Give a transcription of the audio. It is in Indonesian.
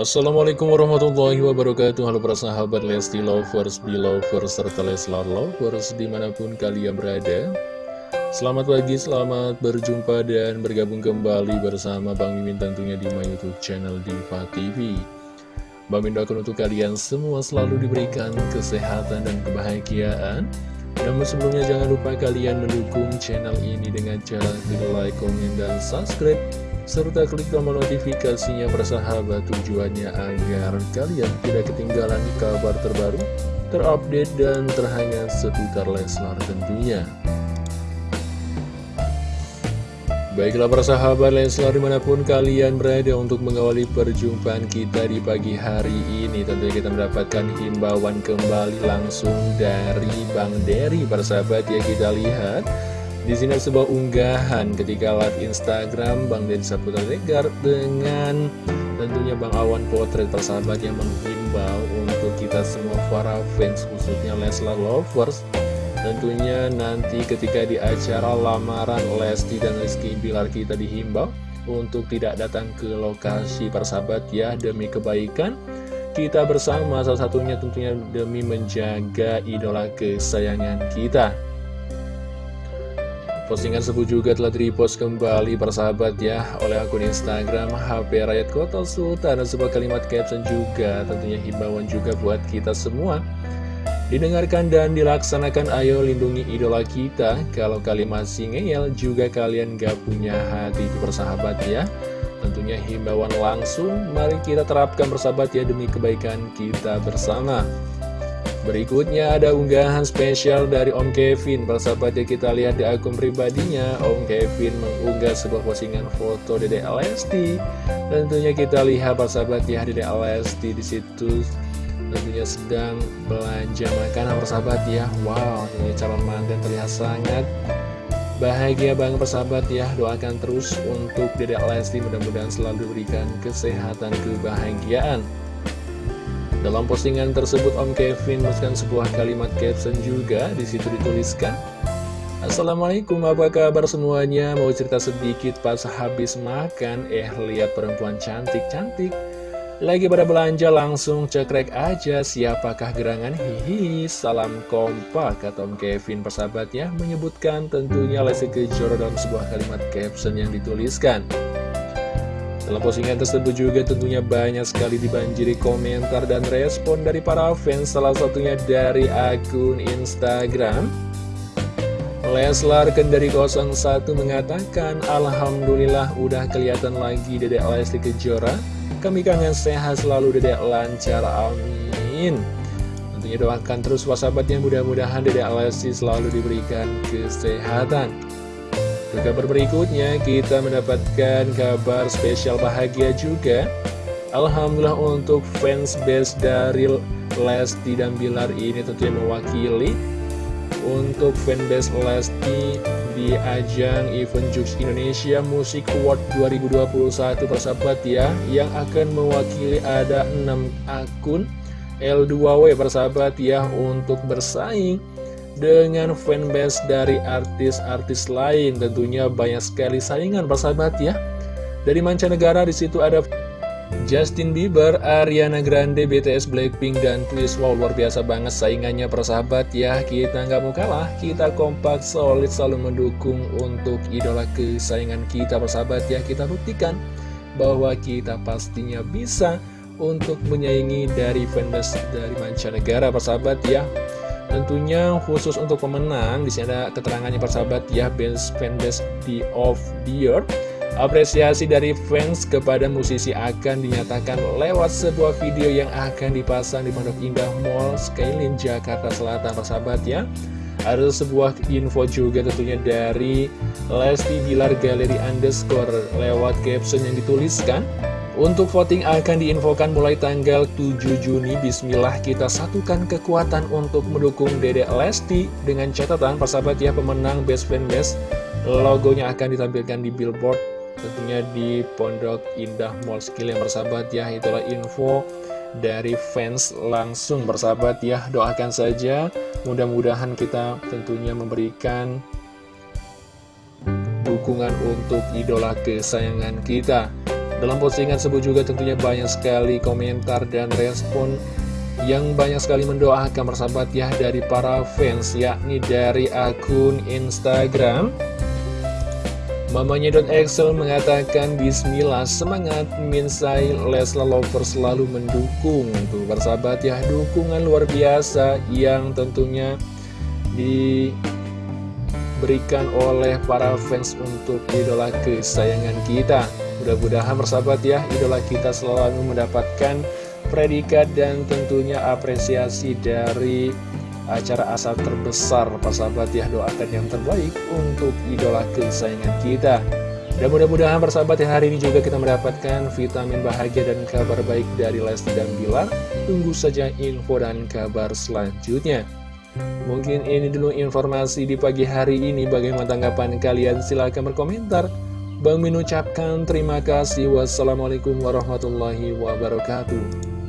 Assalamualaikum warahmatullahi wabarakatuh. Halo para sahabat Lesti Lovers, Belovers, serta Leslar Lovers di mana pun kalian berada. Selamat pagi, selamat berjumpa dan bergabung kembali bersama Bang Mimin tentunya di my youtube channel Diva TV Bang Mimin doakan untuk kalian semua selalu diberikan kesehatan dan kebahagiaan. Namun sebelumnya jangan lupa kalian mendukung channel ini dengan cara klik like, komen, dan subscribe serta klik tombol notifikasinya bersahabat tujuannya agar kalian tidak ketinggalan kabar terbaru, terupdate, dan terhangat seputar Leslar tentunya. Baiklah persahabat Leslar di mana pun kalian berada untuk mengawali perjumpaan kita di pagi hari ini Tentunya kita mendapatkan himbauan kembali langsung dari Bang Dery persahabat ya kita lihat di sini ada sebuah unggahan ketika live Instagram Bang Deddy Saputra Regar dengan tentunya Bang Awan Potret persahabat yang menghimbau untuk kita semua para fans khususnya Leslar Lovers Tentunya nanti ketika di acara lamaran Lesti dan Rizky Bilar kita dihimbau untuk tidak datang ke lokasi persahabat ya demi kebaikan kita bersama salah satunya tentunya demi menjaga idola kesayangan kita. Postingan tersebut juga telah di-repost kembali persahabat ya oleh akun Instagram HP Rakyat Kota Sultan. Dan sebuah kalimat caption juga tentunya himbauan juga buat kita semua. Didengarkan dan dilaksanakan ayo lindungi idola kita. Kalau kalian masih ngeyel juga kalian gak punya hati itu persahabat ya. Tentunya himbauan langsung mari kita terapkan persahabat ya demi kebaikan kita bersama Berikutnya ada unggahan spesial dari Om Kevin. Persahabat ya kita lihat di akun pribadinya. Om Kevin mengunggah sebuah postingan foto Dede Lesti. Tentunya kita lihat persahabat ya Dede Lesti di situ Tentunya sedang belanja makanan persahabat ya. Wow ini calon mantan terlihat sangat Bahagia banget persahabat ya. Doakan terus untuk Dede Lesti Mudah-mudahan selalu diberikan kesehatan kebahagiaan dalam postingan tersebut Om Kevin menuliskan sebuah kalimat caption juga di situ dituliskan Assalamualaikum apa kabar semuanya? Mau cerita sedikit pas habis makan. Eh lihat perempuan cantik-cantik Lagi pada belanja langsung cekrek aja Siapakah gerangan? Hihi Salam kompak kata Om Kevin. Persahabatnya Menyebutkan tentunya Lesti Kejora dalam sebuah kalimat caption yang dituliskan dalam postingan tersebut juga tentunya banyak sekali dibanjiri komentar dan respon dari para fans Salah satunya dari akun Instagram. Leslar Kendari 01 mengatakan Alhamdulillah udah kelihatan lagi Dedek Lesti Kejora. Kami kangen sehat selalu Dedek. Lancar amin. Tentunya doakan terus wasabatnya mudah-mudahan Dedek Lesti selalu diberikan kesehatan ke kabar berikutnya kita mendapatkan kabar spesial bahagia juga. Alhamdulillah untuk fans base dari Lesti dan Bilar ini tentunya mewakili. Untuk fanbase Lesti di ajang event Jux Indonesia Music Award 2021 persahabat ya Yang akan mewakili ada 6 akun L2W persahabat ya untuk bersaing dengan fanbase dari artis-artis lain. Tentunya banyak sekali saingan persahabat ya. Dari mancanegara di situ ada Justin Bieber, Ariana Grande, BTS, Blackpink, dan Twist. Wow, luar biasa banget saingannya persahabat ya. Kita nggak mau kalah, kita kompak, solid, selalu mendukung untuk idola kesayangan kita persahabat ya. Kita buktikan bahwa kita pastinya bisa untuk menyaingi dari fanbase dari mancanegara persahabat ya. Tentunya khusus untuk pemenang, di sini ada keterangannya persahabat ya, Best Fanbase di of the Year. Apresiasi dari fans kepada musisi akan dinyatakan lewat sebuah video yang akan dipasang di Pondok Indah Mall Skylin Jakarta Selatan persahabat ya. Ada sebuah info juga tentunya dari Lesti Bilar Galeri Underscore lewat caption yang dituliskan untuk voting akan diinfokan mulai tanggal 7 Juni. Bismillah kita satukan kekuatan untuk mendukung Dede Lesti Dengan catatan persahabat ya pemenang Best Fan Best Logonya akan ditampilkan di billboard Tentunya di Pondok Indah Mall Skill yang bersahabat ya. Itulah info dari fans langsung bersahabat ya. Doakan saja mudah-mudahan kita tentunya memberikan dukungan untuk idola kesayangan kita Dalam postingan tersebut juga tentunya banyak sekali komentar dan respon yang banyak sekali mendoakan persahabat ya dari para fans yakni dari akun Instagram. Mamanya Excel mengatakan Bismillah semangat Minsai Lesla Lover selalu mendukung. Tuh persahabat ya dukungan luar biasa yang tentunya diberikan oleh para fans untuk idola kesayangan kita Mudah-mudahan persahabat ya idola kita selalu mendapatkan predikat dan tentunya apresiasi dari acara asal terbesar. Persahabat ya doakan yang terbaik untuk idola kesayangan kita. Dan mudah-mudahan persahabat ya hari ini juga kita mendapatkan vitamin bahagia dan kabar baik dari Lesti dan Bilar. Tunggu saja info dan kabar selanjutnya. Mungkin ini dulu informasi di pagi hari ini. Bagaimana tanggapan kalian? Silahkan berkomentar Bang Min ucapkan terima kasih. Wassalamualaikum warahmatullahi wabarakatuh